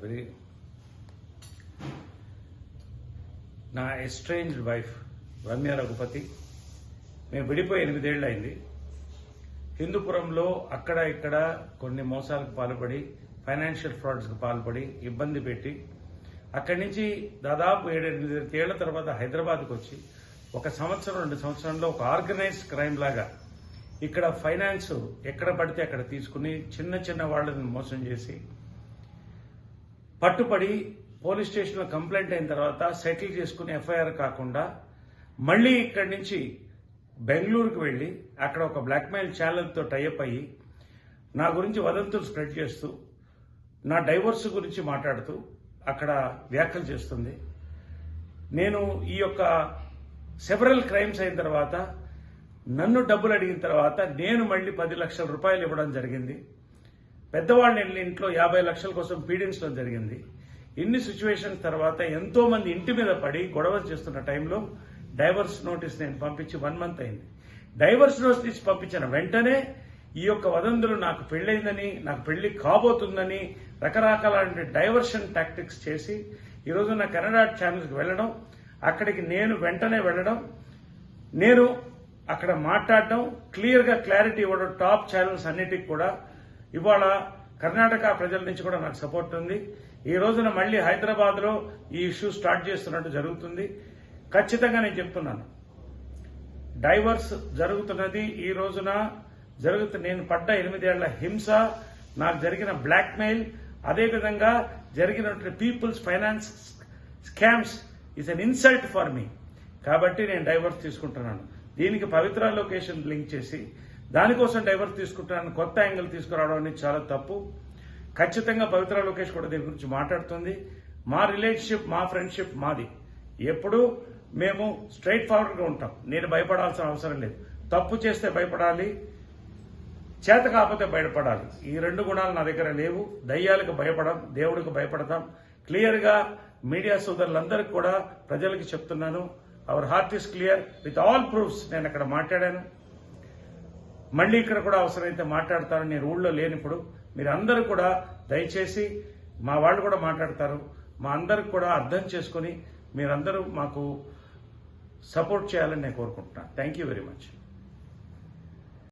Very నా ఎస్ట్రేంజ్ wife Ramya Raghupathi మేము విడిపోయి ఎనిమిదేళ్ళు అయింది హిందూపురంలో అక్కడ ఇక్కడ కొన్ని మోసాలకు పాల్పడి ఫైనాన్షియల్ ఫ్రాడ్స్కి పాల్పడి ఇబ్బంది పెట్టి అక్కడి నుంచి దాదాపు ఏడెనిమిది ఏళ్ళ తర్వాత హైదరాబాద్కు వచ్చి ఒక సంవత్సరం రెండు సంవత్సరంలో ఒక ఆర్గనైజ్డ్ క్రైమ్ లాగా ఇక్కడ ఫైనాన్స్ ఎక్కడ పడితే అక్కడ తీసుకుని చిన్న చిన్న వాళ్ళని మోసం చేసి పట్టుపడి పోలీస్ స్టేషన్లో కంప్లైంట్ అయిన తర్వాత సెటిల్ చేసుకుని ఎఫ్ఐఆర్ కాకుండా మళ్ళీ ఇక్కడి నుంచి బెంగళూరుకు వెళ్ళి అక్కడ ఒక బ్లాక్మెయిల్ ఛానల్తో టైఅప్ అయ్యి నా గురించి వదంతులు స్ప్రెడ్ చేస్తూ నా డైవర్స్ గురించి మాట్లాడుతూ అక్కడ వ్యాఖ్యలు చేస్తుంది. నేను ఈ యొక్క సెవరల్ క్రైమ్స్ అయిన తర్వాత నన్ను డబ్బులు అడిగిన తర్వాత నేను మళ్ళీ పది లక్షల రూపాయలు ఇవ్వడం జరిగింది. పెద్దవాళ్ళని ఇంట్లో యాభై లక్షల కోసం పీడించడం జరిగింది. ఇన్ని సిచ్యువేషన్స్ తర్వాత ఎంతో మంది ఇంటి మీద పడి గొడవ చేస్తున్న టైంలో డైవర్స్ నోటీస్ నేను పంపించి వన్ మంత్ అయింది. డైవర్స్ నోటీస్ పంపించిన వెంటనే ఈ యొక్క వదంతులు నాకు పెళ్ళైందని నాకు పెళ్ళి కాబోతుందని రకరకాల డైవర్షన్ టాక్టిక్స్ చేసి ఈరోజు నా కెనడా ఛానల్స్కి వెళ్ళడం అక్కడికి నేను వెంటనే వెళ్ళడం నేను అక్కడ మాట్లాడడం క్లియర్గా క్లారిటీ ఇవ్వడం టాప్ ఛానల్స్ అన్నిటికి కూడా ఇవాళ కర్ణాటక ప్రజల నుంచి కూడా నాకు సపోర్ట్ ఉంది. ఈ రోజున మళ్ళీ హైదరాబాద్లో ఈ ఇష్యూ స్టార్ట్ చేస్తున్నట్టు జరుగుతుంది. ఖచ్చితంగా నేను చెప్తున్నాను. డైవర్స్ జరుగుతున్నది ఈ రోజున. జరుగుతు నేను పడ్డ ఎనిమిదేళ్ళ హింస నాకు జరిగిన బ్లాక్మెయిల్ అదేవిధంగా జరిగినటువంటి people's finance scams is an insult for me కాబట్టి నేను డైవర్స్ తీసుకుంటున్నాను. దీనికి పవిత్ర లొకేషన్ లింక్ చేసి దానికోసం డైవర్స్ తీసుకుంటున్నాను కొత్త యాంగిల్ తీసుకురావడం అనేది చాలా తప్పు. ఖచ్చితంగా పవిత్ర లోకేష్ కూడా దీని గురించి మాట్లాడుతుంది. మా రిలేషన్షిప్ మా ఫ్రెండ్షిప్ మాది. ఎప్పుడూ మేము స్ట్రైట్ ఫార్వర్డ్గా ఉంటాం. నేను భయపడాల్సిన అవసరం లేదు. తప్పు చేస్తే భయపడాలి చేత కాకపోతే భయపడాలి ఈ రెండు గుణాలు నా దగ్గర లేవు. దయ్యాలకు భయపడం దేవుడికి భయపడతాం. క్లియర్గా మీడియా సోదరులందరికీ కూడా ప్రజలకి చెప్తున్నాను. Our heart is clear with all proofs నేను అక్కడ మాట్లాడాను. మళ్ళీ ఇక్కడ కూడా అవసరమైతే మాట్లాడతారు. నేను ఊళ్ళో లేనిప్పుడు మీరు అందరూ కూడా దయచేసి మా వాళ్ళు కూడా మాట్లాడతారు. మా అందరికి కూడా అర్థం చేసుకుని మీరందరూ మాకు సపోర్ట్ చేయాలని నేను కోరుకుంటున్నాను. Thank you very much